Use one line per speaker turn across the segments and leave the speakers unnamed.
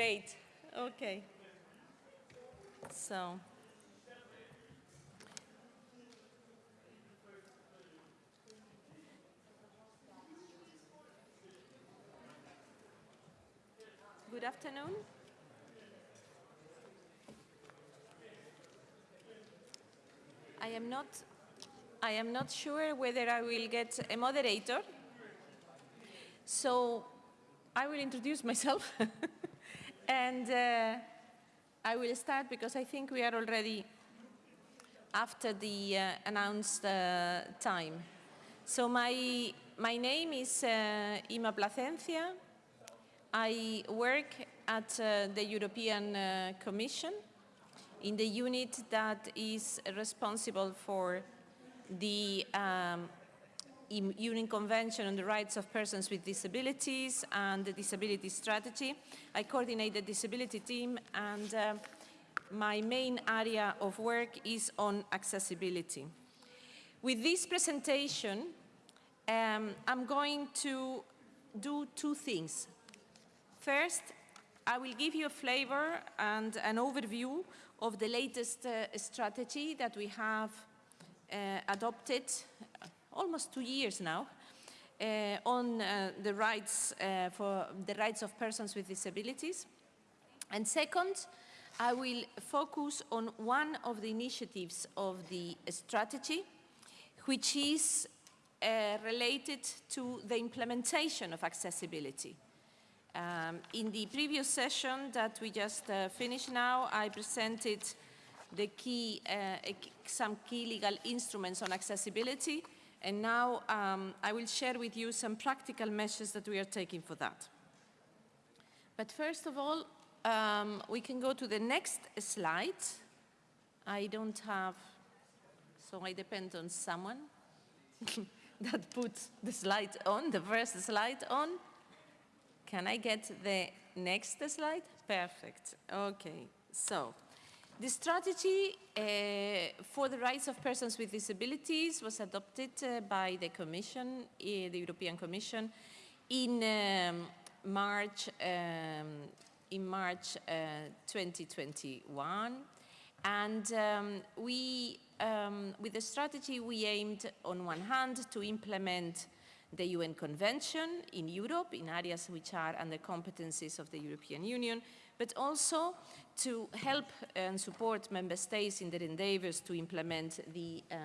Great. Okay. So. Good afternoon. I am not I am not sure whether I will get a moderator. So I will introduce myself and uh, I will start because I think we are already after the uh, announced uh, time. So my, my name is uh, Inma Placencia. I work at uh, the European uh, Commission in the unit that is responsible for the um, UN Convention on the Rights of Persons with Disabilities and the Disability Strategy. I coordinate the disability team and uh, my main area of work is on accessibility. With this presentation, um, I'm going to do two things. First, I will give you a flavor and an overview of the latest uh, strategy that we have uh, adopted almost two years now uh, on uh, the rights for the rights of persons with disabilities. And second, I will focus on one of the initiatives of the strategy, which is uh, related to the implementation of accessibility. Um, in the previous session that we just uh, finished now, I presented the key, uh, some key legal instruments on accessibility. And now um, I will share with you some practical measures that we are taking for that. But first of all, um, we can go to the next slide. I don't have, so I depend on someone that puts the slide on, the first slide on. Can I get the next slide? Perfect. Okay, so the strategy uh, for the rights of persons with disabilities was adopted uh, by the Commission, uh, the European Commission, in um, March, um, in March 2021. And um, we, um, with the strategy, we aimed on one hand to implement the UN Convention in Europe, in areas which are under competencies of the European Union, but also to help and support member states in their endeavors to implement the uh,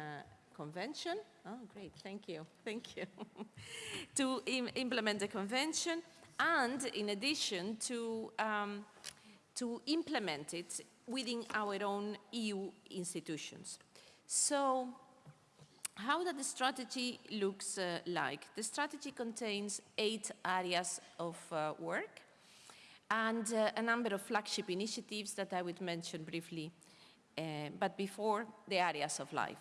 convention. Oh, great, thank you, thank you. to Im implement the convention and in addition to, um, to implement it within our own EU institutions. So how does the strategy looks uh, like? The strategy contains eight areas of uh, work and uh, a number of flagship initiatives that I would mention briefly, uh, but before the areas of life.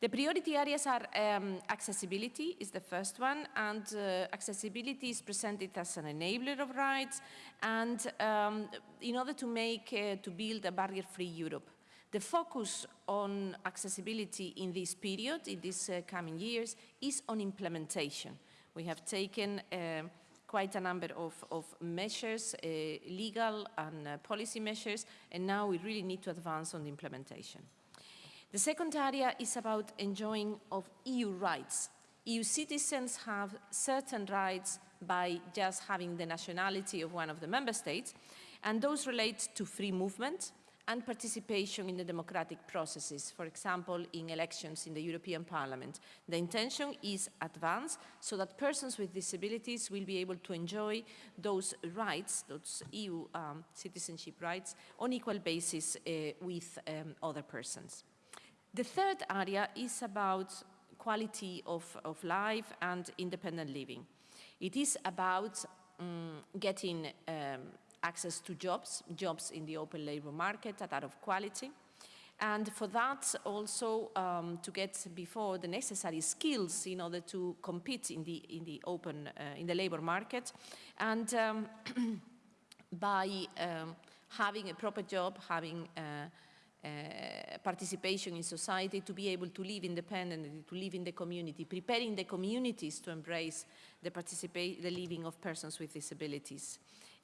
The priority areas are um, accessibility is the first one, and uh, accessibility is presented as an enabler of rights, and um, in order to make, uh, to build a barrier-free Europe. The focus on accessibility in this period, in these uh, coming years, is on implementation. We have taken um, quite a number of, of measures, uh, legal and uh, policy measures, and now we really need to advance on the implementation. The second area is about enjoying of EU rights. EU citizens have certain rights by just having the nationality of one of the member states, and those relate to free movement, and participation in the democratic processes, for example, in elections in the European Parliament. The intention is advance so that persons with disabilities will be able to enjoy those rights, those EU um, citizenship rights, on equal basis uh, with um, other persons. The third area is about quality of, of life and independent living. It is about um, getting access to jobs, jobs in the open labor market that are of quality. And for that also um, to get before the necessary skills in order to compete in the, in the open, uh, in the labor market. And um, by um, having a proper job, having uh, uh, participation in society, to be able to live independently, to live in the community, preparing the communities to embrace the, the living of persons with disabilities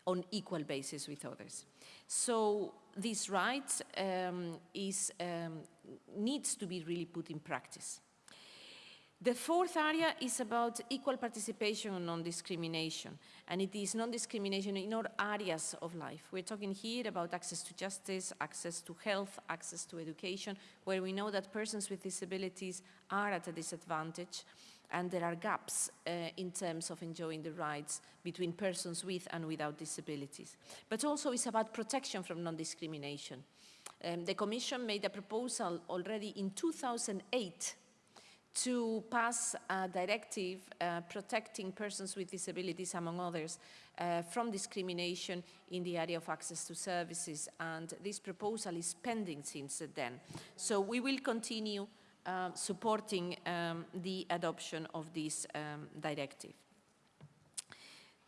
on equal basis with others. So this right um, is, um, needs to be really put in practice. The fourth area is about equal participation and non-discrimination, and it is non-discrimination in all areas of life. We're talking here about access to justice, access to health, access to education, where we know that persons with disabilities are at a disadvantage, and there are gaps uh, in terms of enjoying the rights between persons with and without disabilities. But also it's about protection from non-discrimination. Um, the Commission made a proposal already in 2008 to pass a directive uh, protecting persons with disabilities, among others, uh, from discrimination in the area of access to services. And this proposal is pending since then. So we will continue uh, supporting um, the adoption of this um, directive.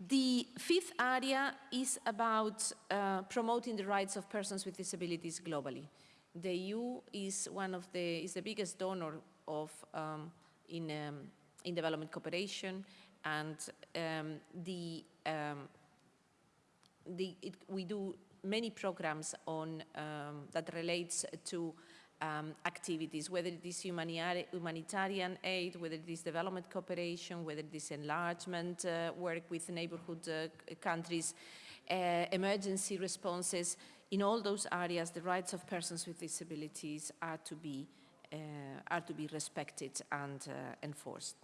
The fifth area is about uh, promoting the rights of persons with disabilities globally. The EU is one of the, is the biggest donor of um, in, um, in development cooperation and um, the, um, the it, we do many programs on um, that relates to um, activities, whether it is humanitarian aid, whether it is development cooperation, whether it is enlargement uh, work with neighborhood uh, countries, uh, emergency responses. In all those areas, the rights of persons with disabilities are to be uh, are to be respected and uh, enforced.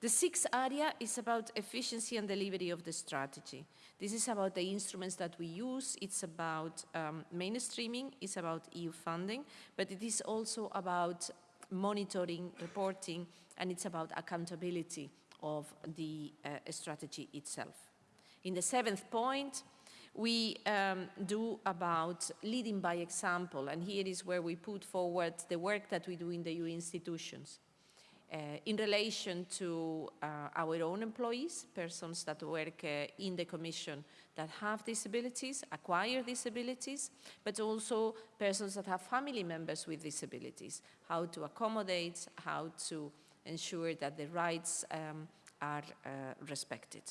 The sixth area is about efficiency and delivery of the strategy. This is about the instruments that we use. It's about um, mainstreaming, it's about EU funding, but it is also about monitoring, reporting, and it's about accountability of the uh, strategy itself. In the seventh point, we um, do about leading by example, and here is where we put forward the work that we do in the EU institutions. Uh, in relation to uh, our own employees, persons that work uh, in the Commission that have disabilities, acquire disabilities, but also persons that have family members with disabilities, how to accommodate, how to ensure that the rights um, are respected.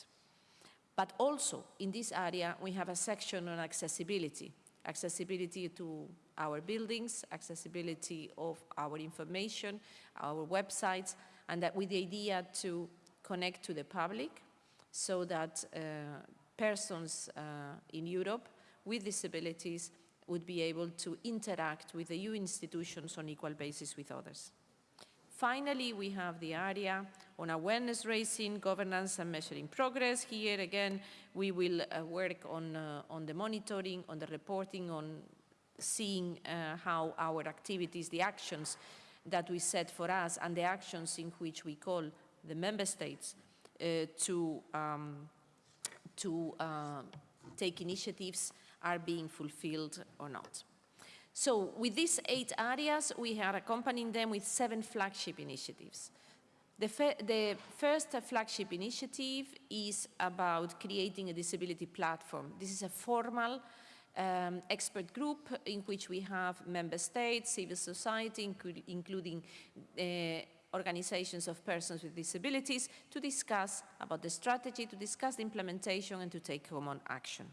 But also in this area, we have a section on accessibility, accessibility to our buildings, accessibility of our information, our websites, and that with the idea to connect to the public so that uh, persons uh, in Europe with disabilities would be able to interact with the EU institutions on equal basis with others. Finally, we have the area on awareness raising, governance and measuring progress. Here again, we will uh, work on, uh, on the monitoring, on the reporting, on seeing uh, how our activities, the actions that we set for us and the actions in which we call the member states uh, to, um, to uh, take initiatives are being fulfilled or not. So with these eight areas, we are accompanying them with seven flagship initiatives. The, the, first flagship initiative is about creating a disability platform. This is a formal um, expert group in which we have member states, civil society, including uh, organizations of persons with disabilities, to discuss about the strategy, to discuss the implementation, and to take common action.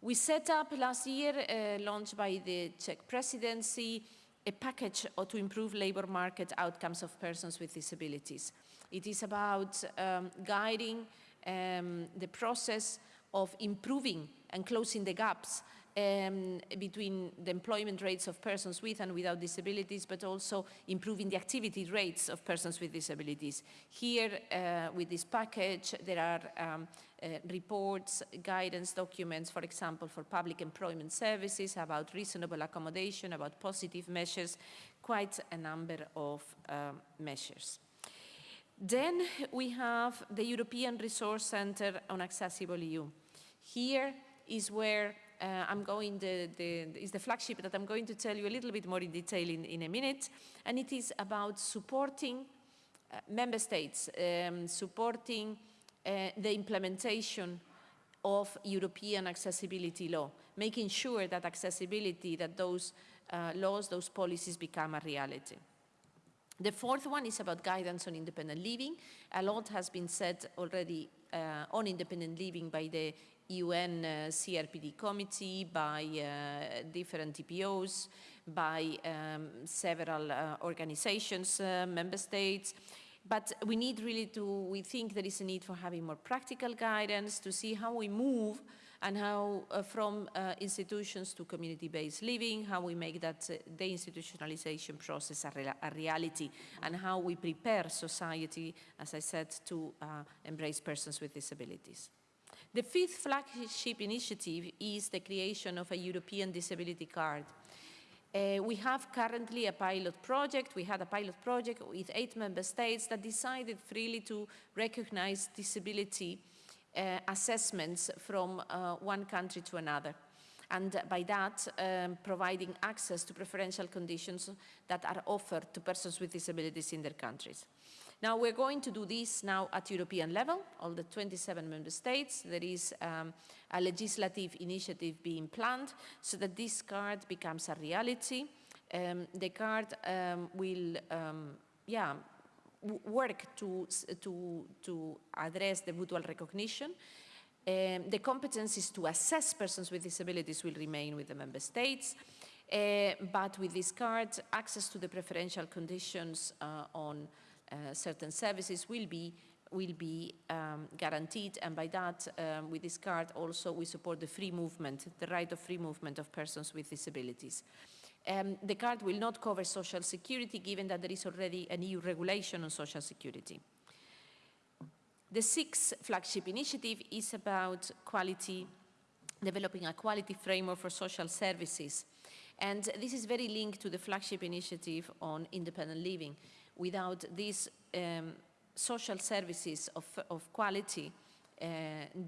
We set up last year, uh, launched by the Czech presidency, a package to improve labor market outcomes of persons with disabilities. It is about um, guiding um, the process of improving and closing the gaps um, between the employment rates of persons with and without disabilities, but also improving the activity rates of persons with disabilities. Here, uh, with this package, there are um, uh, reports, guidance documents, for example, for public employment services, about reasonable accommodation, about positive measures, quite a number of um, measures. Then we have the European Resource Center on Accessible EU. Here is where uh, I'm going, the, the, is the flagship that I'm going to tell you a little bit more in detail in, in a minute. And it is about supporting uh, member states, um, supporting uh, the implementation of European accessibility law, making sure that accessibility, that those uh, laws, those policies become a reality. The fourth one is about guidance on independent living. A lot has been said already uh, on independent living by the UN uh, CRPD committee, by uh, different DPOs, by um, several uh, organizations, uh, member states. But we need really to, we think there is a need for having more practical guidance to see how we move and how uh, from uh, institutions to community-based living, how we make that uh, deinstitutionalization process a, rea a, reality, and how we prepare society, as I said, to uh, embrace persons with disabilities. The fifth flagship initiative is the creation of a European disability card. Uh, we have currently a pilot project. We had a pilot project with eight member states that decided freely to recognize disability uh, assessments from uh, one country to another. And by that, um, providing access to preferential conditions that are offered to persons with disabilities in their countries. Now we're going to do this now at European level, all the 27 member states. There is um, a legislative initiative being planned so that this card becomes a reality. Um, the card um, will, um, yeah, work to, to, to address the mutual recognition. Um, the competencies to assess persons with disabilities will remain with the member states. Uh, but with this card, access to the preferential conditions uh, on uh, certain services will be will be um, guaranteed. And by that um, with this card also we support the free movement the right of free movement of persons with disabilities. Um, the card will not cover social security given that there is already an EU regulation on social security. The sixth flagship initiative is about quality developing a quality framework for social services. And this is very linked to the flagship initiative on independent living without these um, social services of, of quality, uh,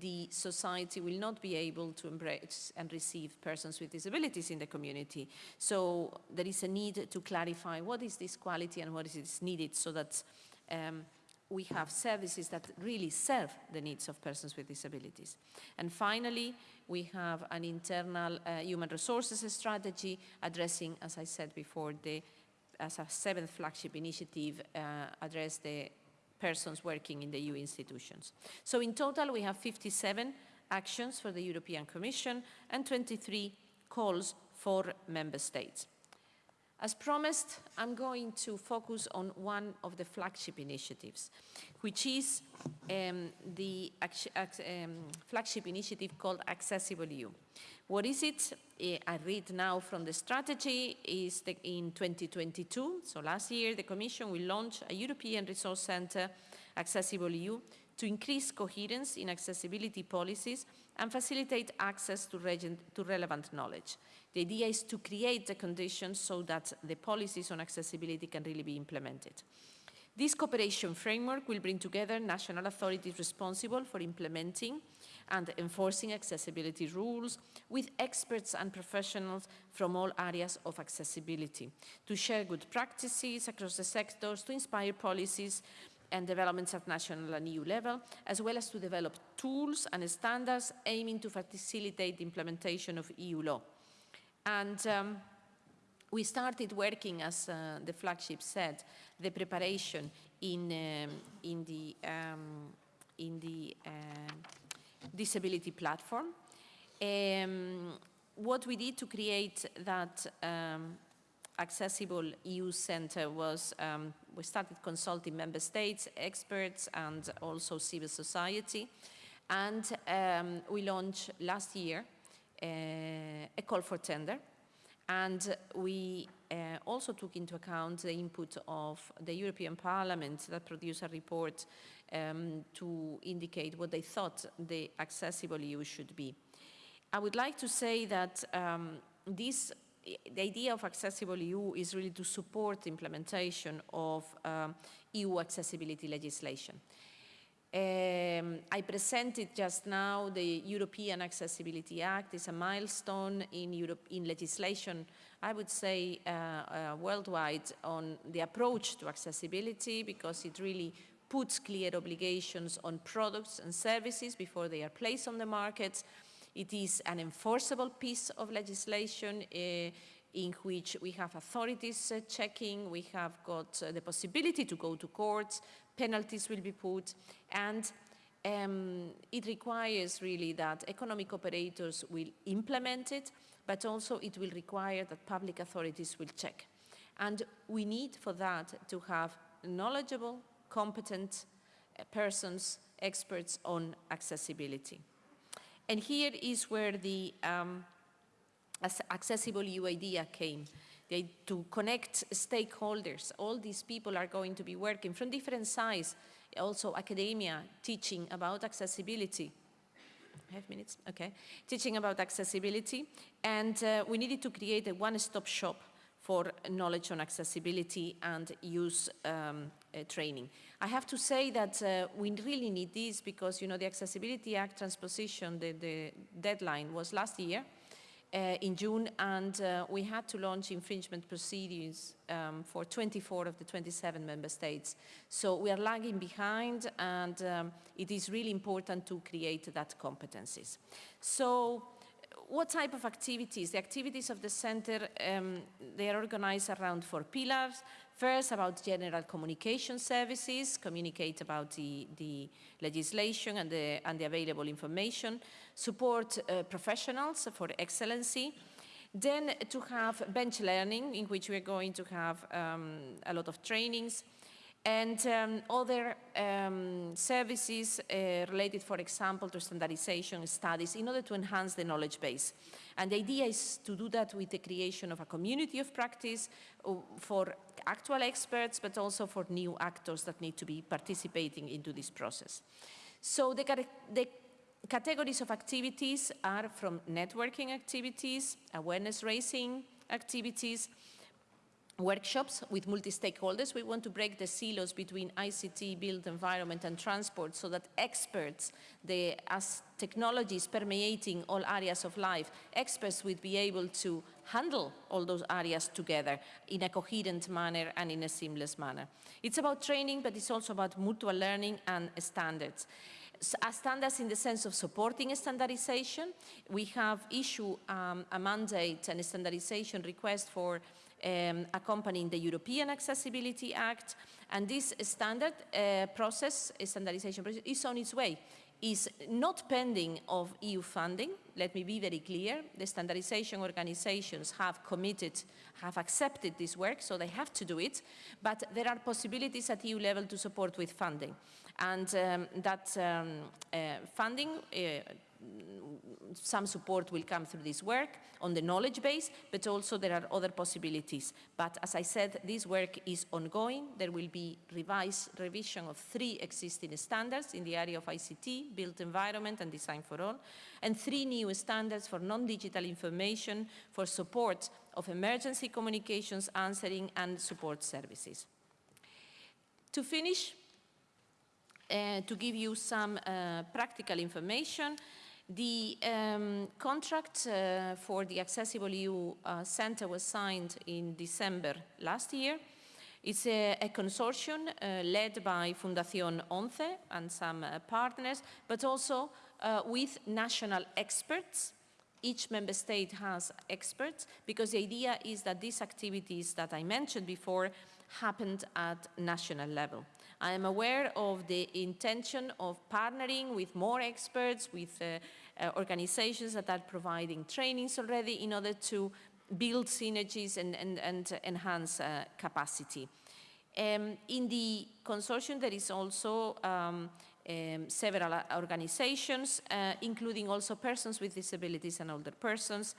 the society will not be able to embrace and receive persons with disabilities in the community. So there is a need to clarify what is this quality and what is needed so that um, we have services that really serve the needs of persons with disabilities. And finally, we have an internal uh, human resources strategy addressing, as I said before, the as a seventh flagship initiative, uh, address the persons working in the EU institutions. So in total, we have 57 actions for the European Commission and 23 calls for member states. As promised, I'm going to focus on one of the flagship initiatives, which is um, the um, flagship initiative called Accessible EU. What is it? Eh, I read now from the strategy is the, in 2022, so last year, the Commission will launch a European Resource Centre, Accessible EU, to increase coherence in accessibility policies and facilitate access to, relevant knowledge. The idea is to create the conditions so that the policies on accessibility can really be implemented. This cooperation framework will bring together national authorities responsible for implementing and enforcing accessibility rules with experts and professionals from all areas of accessibility to share good practices across the sectors, to inspire policies and developments at national and EU level, as well as to develop tools and standards aiming to facilitate the implementation of EU law. And um, we started working, as uh, the flagship said, the preparation in, um, in the, um, in the uh, disability platform. Um, what we did to create that um, accessible EU center was we started consulting member states, experts, and also civil society. And we launched last year a call for tender. And we uh, also took into account the input of the European Parliament that produced a report um, to indicate what they thought the accessible EU should be. I would like to say that um, this, the idea of accessible EU is really to support implementation of um, EU accessibility legislation. Um, I presented just now the European Accessibility Act. It's a milestone in, Europe, in legislation, I would say, uh, uh, worldwide on the approach to accessibility because it really puts clear obligations on products and services before they are placed on the market. It is an enforceable piece of legislation uh, in which we have authorities uh, checking, we have got uh, the possibility to go to courts, penalties will be put, and um, it requires really that economic operators will implement it, but also it will require that public authorities will check. And we need for that to have knowledgeable, competent uh, persons, experts on accessibility. And here is where the um, accessible EU idea came. They, to connect stakeholders. All these people are going to be working from different sides, also academia, teaching about accessibility. I have minutes, okay. Teaching about accessibility. And uh, we needed to create a one-stop shop for knowledge on accessibility and use um, uh, training. I have to say that uh, we really need this because, you know, the Accessibility Act transposition, the, the deadline was last year, in June, and uh, we had to launch infringement proceedings um, for 24 of the 27 member states. So we are lagging behind, and um, it is really important to create that competencies. So what type of activities? The activities of the center, um, they are organized around four pillars. First, about general communication services, communicate about the, the legislation and the, and the available information, support uh, professionals for excellency, then to have bench learning, in which we're going to have um, a lot of trainings, and um, other um, services uh, related, for example, to standardization studies in order to enhance the knowledge base. And the idea is to do that with the creation of a community of practice uh, for actual experts, but also for new actors that need to be participating into this process. So the, the categories of activities are from networking activities, awareness raising activities, workshops with multi-stakeholders. We want to break the silos between ICT, built environment and transport so that experts, the, as technology is permeating all areas of life, experts would be able to handle all those areas together in a coherent manner and in a seamless manner. It's about training, but it's also about mutual learning and standards. standards in the sense of supporting standardization. We have issued um, a mandate and a standardization request for um, accompanying the European Accessibility Act. And this standard uh, process, standardization process, is on its way is not pending of EU funding. Let me be very clear. The standardization organizations have committed, have accepted this work, so they have to do it. But there are possibilities at EU level to support with funding. And um, that um, uh, funding uh, some support will come through this work on the knowledge base, but also there are other possibilities. But as I said, this work is ongoing. There will be revised revision of three existing standards in the area of ICT, built environment and design for all, and three new standards for non-digital information for support of emergency communications, answering and support services. To finish, uh, to give you some uh, practical information, the um, contract uh, for the Accessible EU uh, Center was signed in December last year. It's a, a consortium uh, led by Fundación ONCE and some uh, partners, but also uh, with national experts. Each member state has experts because the idea is that these activities that I mentioned before happened at national level. I am aware of the intention of partnering with more experts, with uh, uh, organizations that are providing trainings already in order to build synergies and, and, and enhance uh, capacity. Um, in the consortium, there is also um, um, several organizations, uh, including also persons with disabilities and older persons.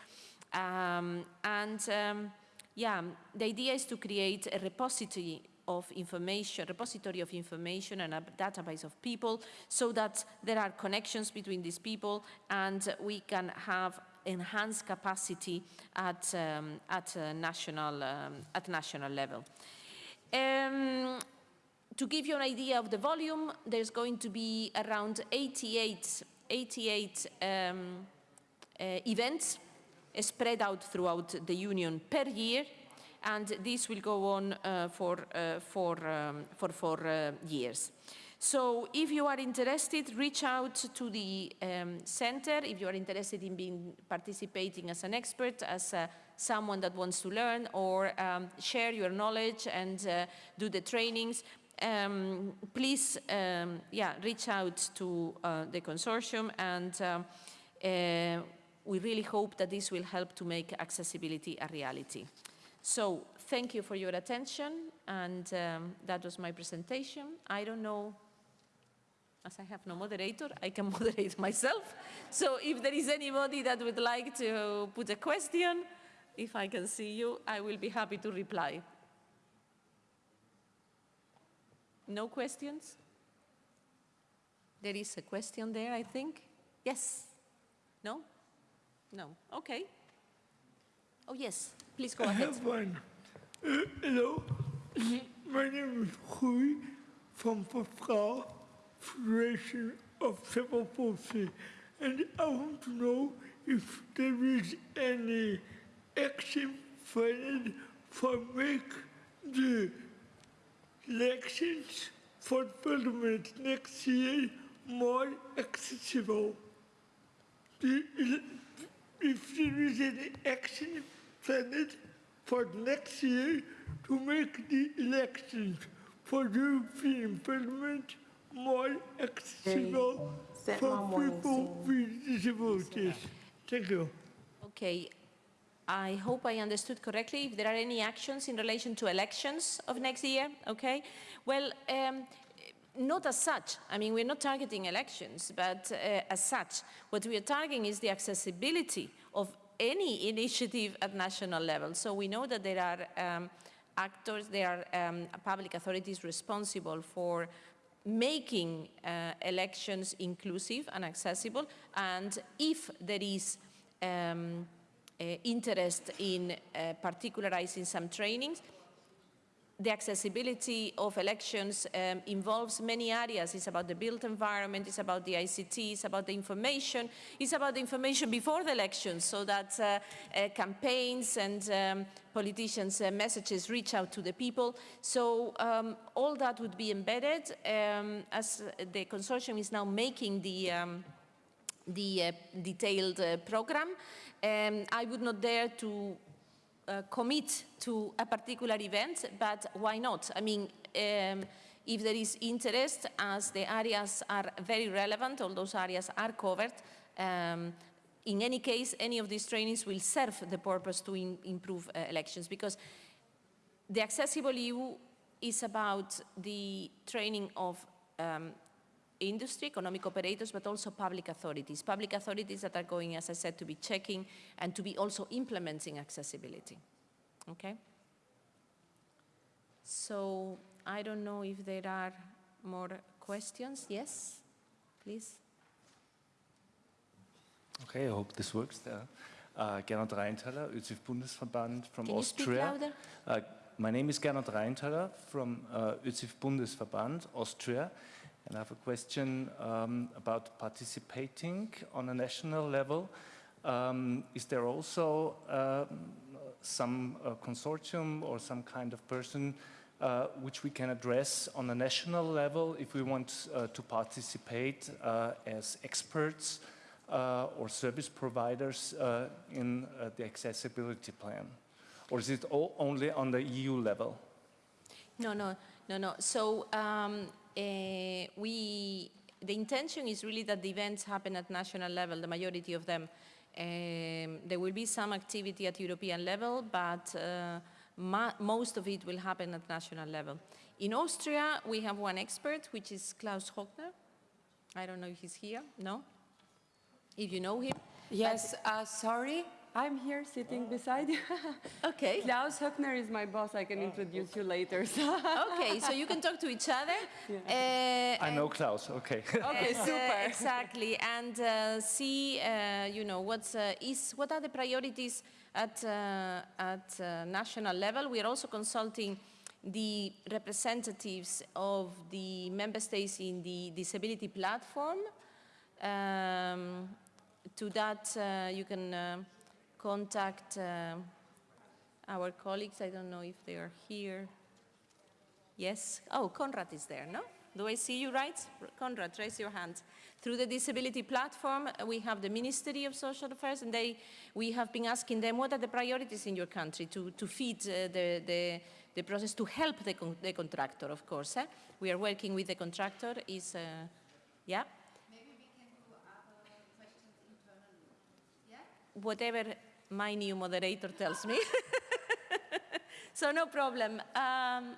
Um, and um, yeah, the idea is to create a repository of information, repository of information and a database of people so that there are connections between these people and we can have enhanced capacity at, um, at, national, um, at national level. Um, to give you an idea of the volume, there's going to be around 88, 88 um, uh, events spread out throughout the Union per year and this will go on uh, for, uh, for, um, for four uh, years. So if you are interested, reach out to the um, center. If you are interested in being participating as an expert, as uh, someone that wants to learn or um, share your knowledge and uh, do the trainings, um, please, um, yeah, reach out to uh, the consortium and um, we really hope that this will help to make accessibility a reality. So thank you for your attention and um, that was my presentation. I don't know, as I have no moderator, I can moderate myself. So if there is anybody that would like to put a question, if I can see you, I will be happy to reply. No questions? There is a question there, I think. Yes? No? No. Okay. Oh, yes. Please go
I
ahead.
have one. Uh, hello, my name is Rui from Frau Federation of Palsy, and I want to know if there is any action planned for make the elections for parliament next year more accessible. If there is any action planned for next year to make the elections for the European Parliament more accessible
sent
for people with disabilities. Thank you.
Okay. I hope I understood correctly. If there are any actions in relation to elections of next year, okay? Well, um, not as such. I mean, we're not targeting elections, but uh, as such, what we are targeting is the accessibility of any initiative at national level. So we know that there are um, actors, there are um, public authorities responsible for making uh, elections inclusive and accessible. And if there is um, uh, interest in uh, particularizing some trainings, the accessibility of elections um, involves many areas. It's about the built environment, it's about the ICT, it's about the information, it's about the information before the elections so that uh, uh, campaigns and um, politicians' uh, messages reach out to the people. So um, all that would be embedded um, as the consortium is now making the um, the uh, detailed uh, program. Um, I would not dare to uh, commit to a particular event, but why not? I mean, um, if there is interest, as the areas are very relevant, all those areas are covered, um, in any case, any of these trainings will serve the purpose to improve uh, elections because the Accessible EU is about the training of um, industry, economic operators, but also public authorities. Public authorities that are going, as I said, to be checking and to be also implementing accessibility. Okay? So I don't know if there are more questions. Yes, please.
Okay, I hope this works there. Uh, Gernot Reintaler, ÖZIV Bundesverband from
Can you speak
Austria.
louder?
Uh, my name is Gernot Reintaler from uh, ÖZIV Bundesverband, Austria. And I have a question um, about participating on a national level. Um, is there also um, some uh, consortium or some kind of person uh, which we can address on a national level if we want uh, to participate uh, as experts uh, or service providers uh, in uh, the accessibility plan? Or is it all only on the EU level?
No, no, no, no. So um, we, the intention is really that the events happen at national level, the majority of them. Um, there will be some activity at European level, but uh, most of it will happen at national level. In Austria, we have one expert, which is Klaus Höckner. I don't know if he's here. No? If you know him.
Yes, uh, sorry, I'm here sitting beside you.
Okay.
Klaus Höckner is my boss. I can introduce you later. so-
okay, so you can talk to each other. Uh,
I know Klaus, okay.
okay,
And, uh,
super.
exactly, and uh, see, uh, you know, what's uh, is what are the priorities at uh, at uh, national level. We are also consulting the representatives of the member states in the disability platform. Um, to that, uh, you can uh, contact uh, our colleagues. I don't know if they are here. Yes. Oh, Conrad is there, no? Do I see you right? Conrad, raise your hand. Through the disability platform, uh, we have the Ministry of Social Affairs, and they, we have been asking them what are the priorities in your country to, to feed uh, the, the, the process to help the, con- the contractor, of course. eh? We are working with the contractor. Is uh, yeah? Maybe we can do other questions internally. yeah. Whatever my new moderator tells me. so no problem. Um,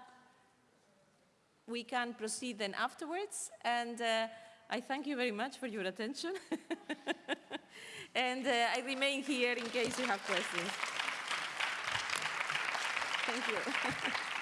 we can proceed then afterwards, and uh, I thank you very much for your attention. and uh, I remain here in case you have questions. Thank you.